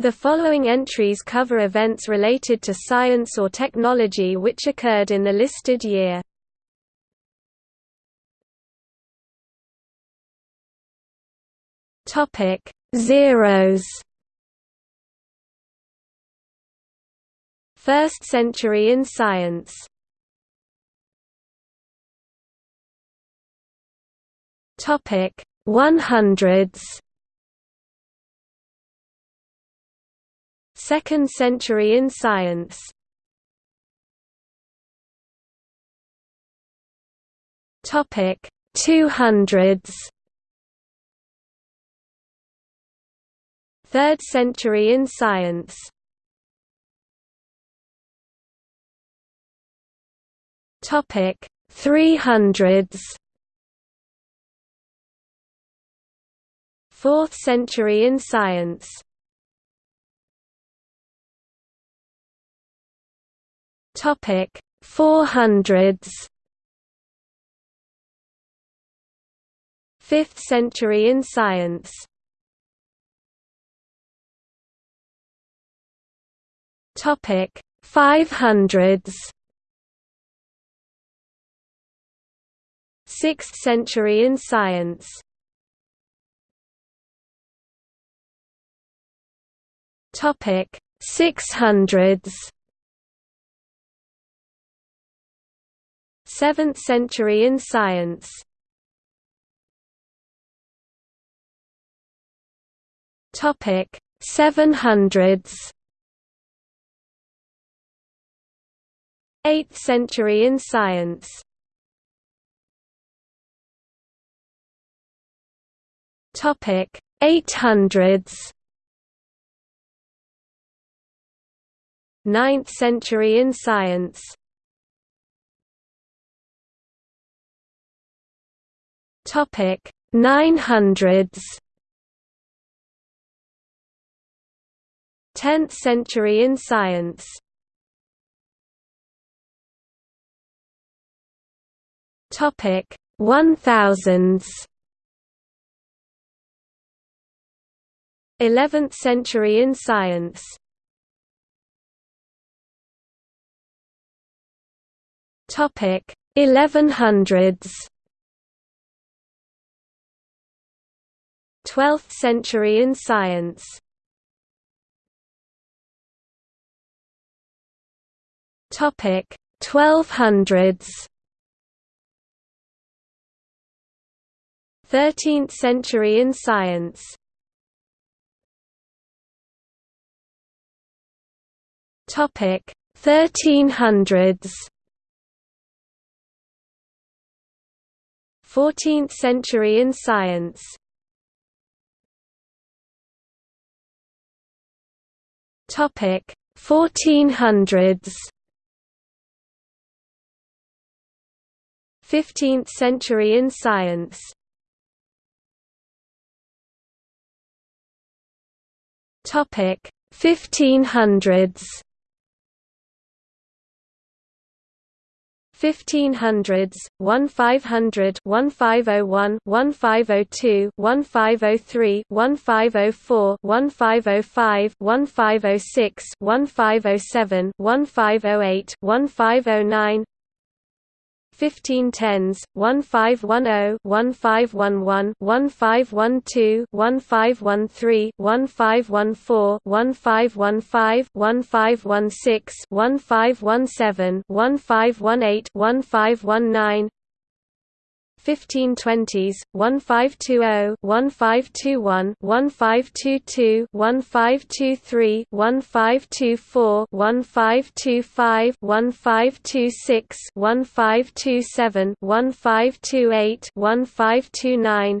The following entries cover events related to science or technology which occurred in the listed year. Topic: Zeros. First century in science. Topic: 100s. Second century in science. Topic 200s Third century in science. Topic 300s Fourth century in science Topic 400s 5th century in science. Topic 500s 6th century in science. Topic 600s 7th century in science. Topic 700s 8th century in science. Topic 800s 9th century in science Topic 900s 10th century in science. Topic 1000s 11th century in science. Topic 1100s 12th century in science. Topic 1200s 13th century in science. Topic 1300s 14th century in science Topic 1400s 15th century in science. Topic 1500s 1500s 1500 1501 1502 1503 1504 1505 1506 1507 1508 1509 1510s 1510 1511 1512 1513 1514 1515 1516 1517 1518 1519 1520s 1520 1521 1522 1523 1524 1525 1526 1527 1528 1529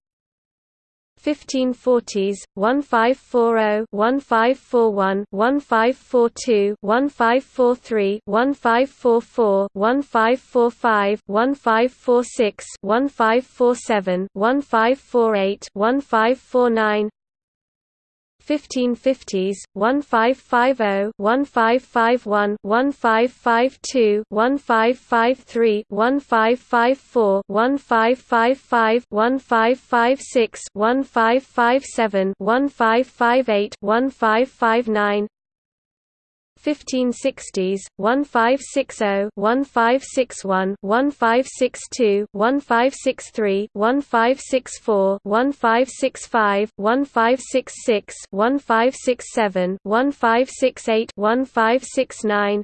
1540s 1540 1541 1542 1543 1544 1545 1546 1547 1548 1549 1550s 1550 1551 1552 1553 1554 1555 1556 1557 1558 1559 1560s 1560 1561 1562 1563 1564 1565 1566 1567 1568 1569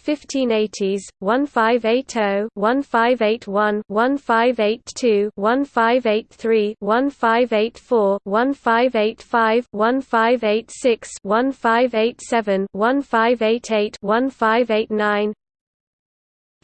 1580s 1580 1581 1582 1583 1584 1585 1586 1587 1588 1589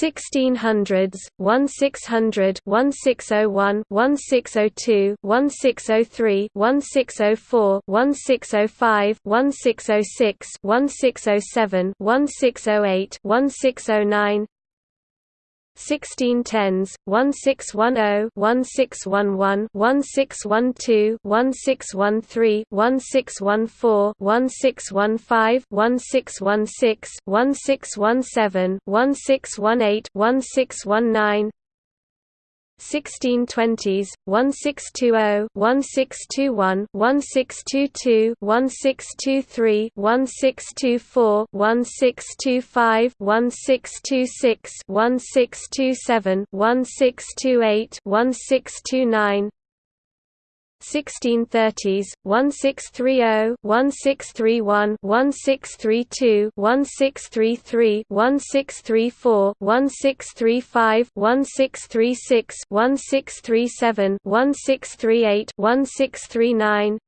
1600s 1600 1601 1602 1603 1604 1605 1606 1607 1608 1609 1610s 1610 1611 1612 1613 1614 1615 1616 1617 1618 1619 1620s 1620 1621 1622 1623 1624 1625 1626 1627 1628 1629 1630s 1630 1631 1632 1633 1634 1635 1636 1637 1638 1639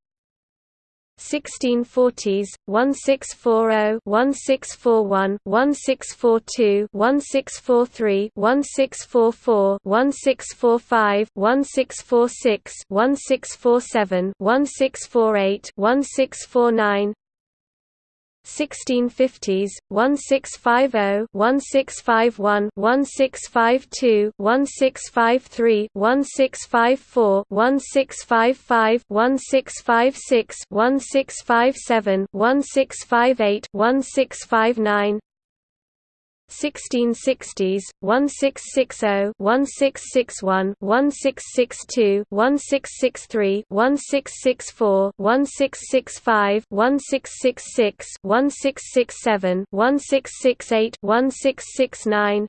1640s 1640 1641 1642 1643 1644 1645 1646 1647 1648 1649 1650s 1650 1651 1652 1653 1654 1655 1656 1657 1658 1659 1660s 1660 1661 1662 1663 1664 1665 1666 1667 1668 1669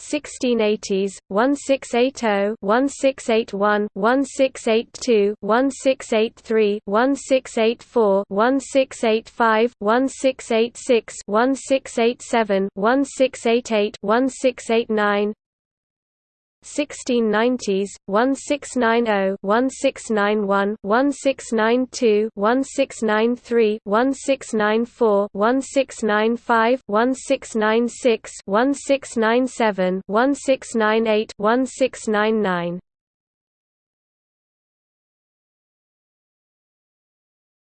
1680s 1680 1681 1682 1683 1684 1685 1686 1687 1688 1689 1690s 1690 1691 1692 1693 1694 1695 1696 1697 1698 1699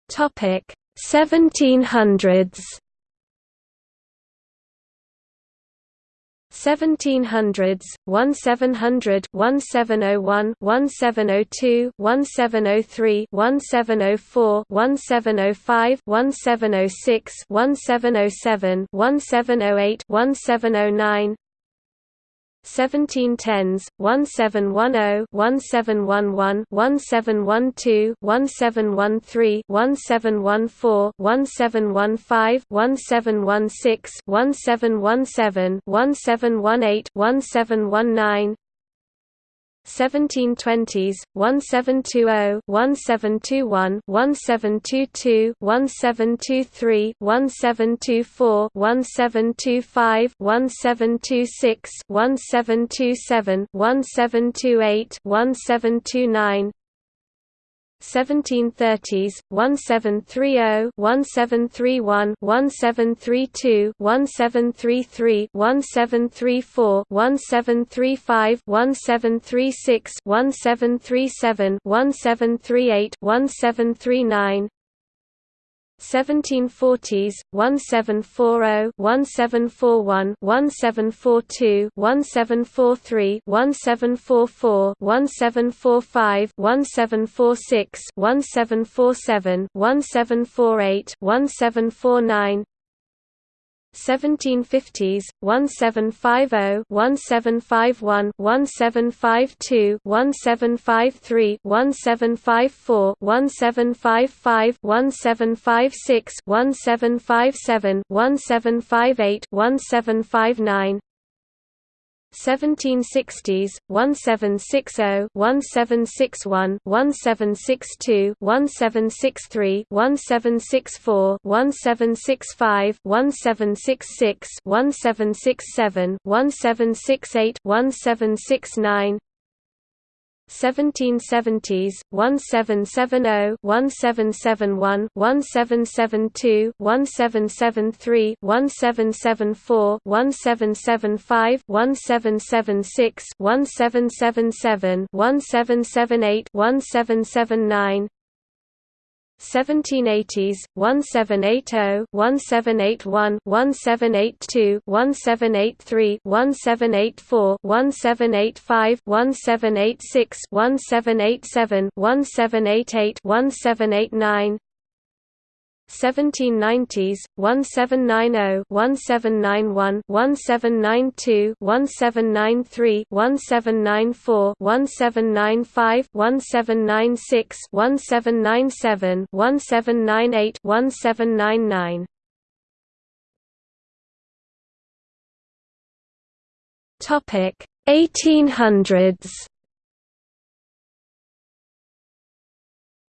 Topic 1700s 1700s 1700 1701 1702 1703 1704 1705 1706 1707 1708 1709 1710s 1710 1711 1712 1713 1714 1715 1716 1717 1718 1719 1720s 1720 1721 1722 1723 1724 1725 1726 1727 1728 1729 1730s 1730 1731 1732 1733 1734 1735 1736 1737 1738 1739 1740s 1740 1741 1742 1743 1744 1745 1746 1747 1748 1749 1750s 1750 1751 1752 1753 1754 1755 1756 1757 1758 1759 1760s 1760 1761 1762 1763 1764 1765 1766 1767 1768 1769 1770s 1770 1771 1772 1773 1774 1775 1776 1777 1778 1779 1780s 1780 1781 1782 1783 1784 1785 1786 1787 1788 1789 1790s 1790 1791 1792 1793 1794 1795 1796 1797 1798 1799 Topic 1800s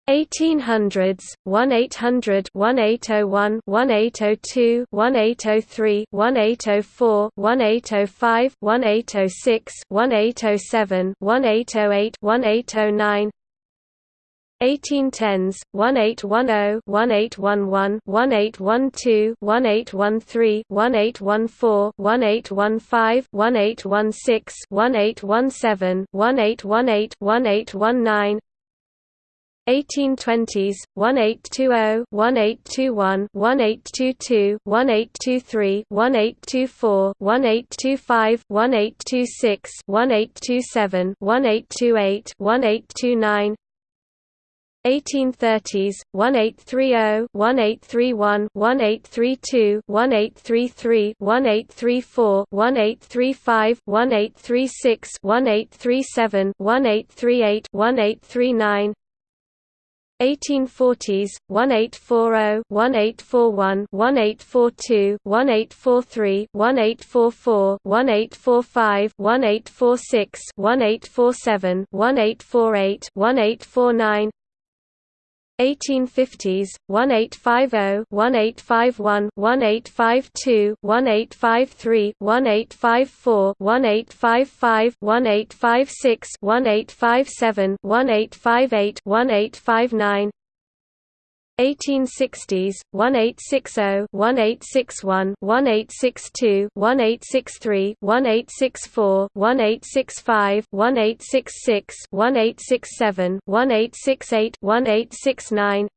1800s 1800 1801 1802 1803 1804 1805 1806 1807 1808 1809 1810s 1810 1811 1812 1813 1814 1815 1816 1817 1818 1819 1820s 1820 1821 1822 1823 1824 1825 1826 1827 1828 1829 1830s 1830 1831 1832 1833 1834 1835 1836 1837 1838 1839 1840s 1840 1841 1842 1843 1844 1845 1846 1847 1848 1849 1850s 1850 1851 1852 1853 1854 1855 1856 1857 1858 1859 1860s 1860 1861 1862 1863 1864 1865 1866 1867 1868 1869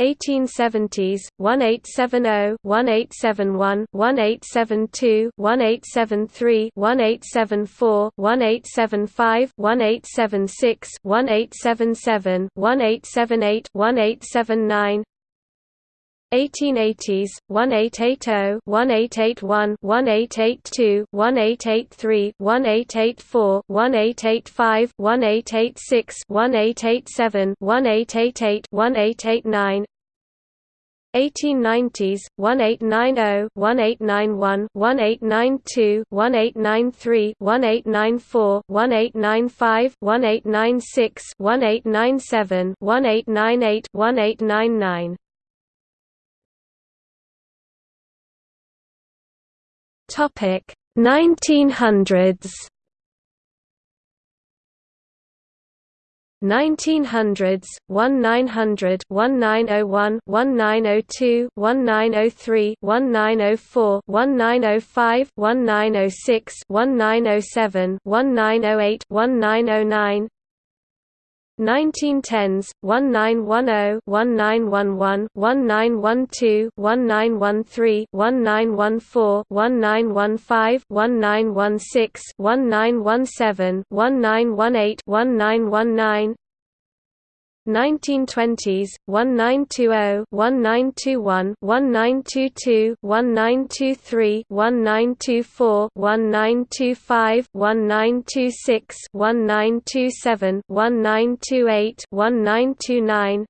1870s 1870 1871 1872 1873 1874 1875 1876 1877 1878 1879 1880s 1880 1881 1882 1883 1884 1885 1886 1887 1888 1889 1890s 1890 1891 1892 1893 1894 1895 1896 1897 1898 1899 Topic 1900s 1900s 1900 1901 1902 1903 1904 1905 1906 1907 1908 1909 1910s 1910 1911 1912 1913 1914 1915 1916 1917 1918 1919 1920s 1920 1921 1922 1923 1924 1925 1926 1927 1928 1929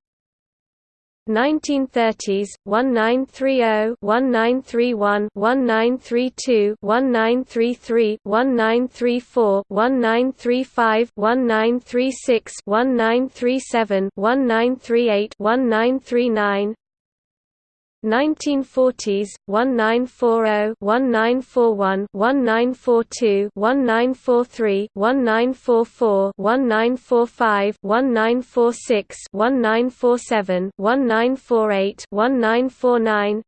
1930s 1930 1931 1932 1933 1934 1935 1936 1937 1938 1939 1940s 1940 1941 1942 1943 1944 1945 1946 1947 1948 1949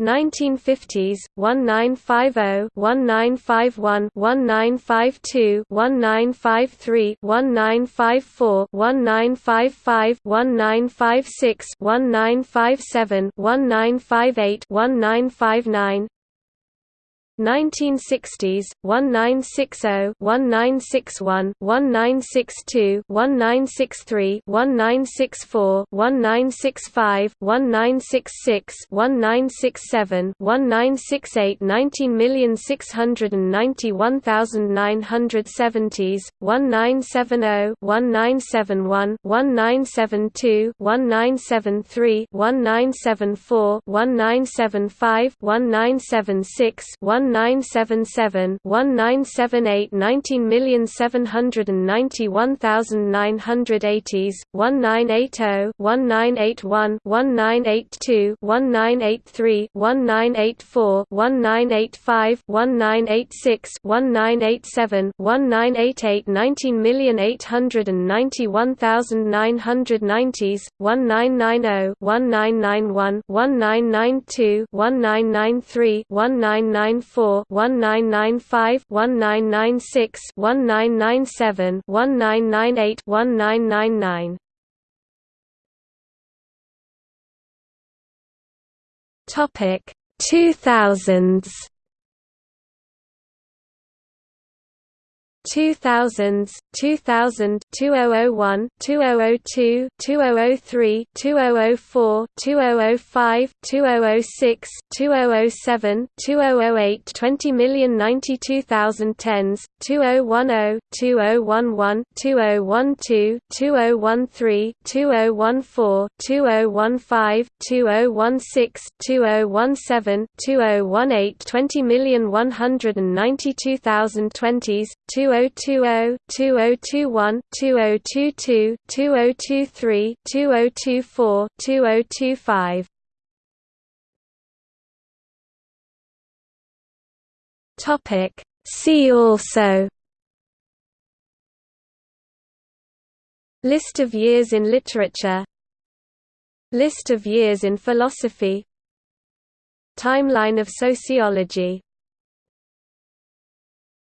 1950s 1950 1951 1952 1953 1954 1955 1956 1957 1958 1959 1960s 1960 1961 1962 1963 1964 1965 1966 1967 1968 19,691,970s 1970 1971 1972 1973 1974 1975 1976 1977 1978 19,791,980s 1980 1981 1982 1983 1984 1985 1986 1987 1988 19,891,990s 1990 1991 1992 1993 1994 1995 1996 1997 1998 1999 Topic 2000s 2000s 2000 2001 2002 2003 2004 2005 2006 2007 2008 20,092,010s 2010 2011 2012 2013 2014 2015 2016 2017 2018 20,192,020s 2020, 2021, 2022, 2023, 2024, 2025. Topic. See also. List of years in literature. List of years in philosophy. Timeline of sociology